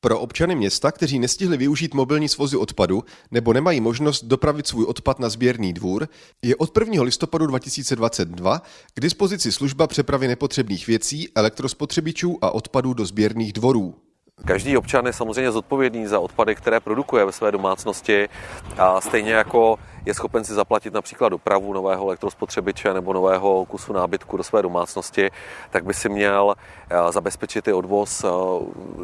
Pro občany města, kteří nestihli využít mobilní svozy odpadu nebo nemají možnost dopravit svůj odpad na sběrný dvůr, je od 1. listopadu 2022 k dispozici služba přepravy nepotřebných věcí, elektrospotřebičů a odpadů do sběrných dvorů. Každý občan je samozřejmě zodpovědný za odpady, které produkuje ve své domácnosti a stejně jako je schopen si zaplatit například dopravu nového elektrospotřebiče nebo nového kusu nábytku do své domácnosti, tak by si měl eh, zabezpečit i odvoz eh,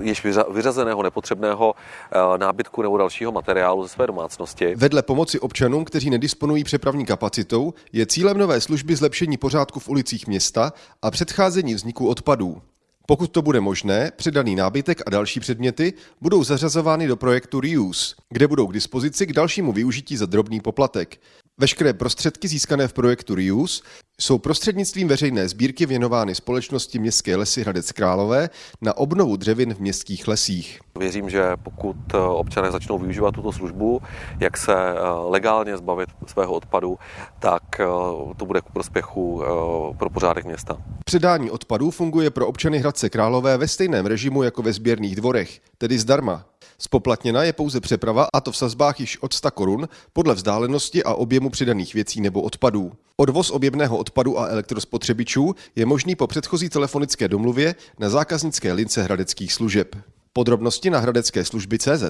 již vyřazeného nepotřebného eh, nábytku nebo dalšího materiálu ze své domácnosti. Vedle pomoci občanům, kteří nedisponují přepravní kapacitou, je cílem nové služby zlepšení pořádku v ulicích města a předcházení vzniku odpadů. Pokud to bude možné, předaný nábytek a další předměty budou zařazovány do projektu Reuse, kde budou k dispozici k dalšímu využití za drobný poplatek. Veškeré prostředky získané v projektu Reuse jsou prostřednictvím veřejné sbírky věnovány společnosti Městské lesy Hradec Králové na obnovu dřevin v městských lesích. Věřím, že pokud eh, občané začnou využívat tuto službu, jak se eh, legálně zbavit svého odpadu, tak eh, to bude ku prospěchu pro pořádek města. Předání odpadů funguje pro občany Hradce Králové ve stejném režimu jako ve sběrných dvorech, tedy zdarma. Spoplatněna je pouze přeprava a to v sazbách již od 100 korun podle vzdálenosti a objemu přidaných věcí nebo odpadů. Odvoz objemného odpadu a elektrospotřebičů je možný po předchozí telefonické domluvě na zákaznické lince hradeckých služeb. Podrobnosti na hradecké služby CZ.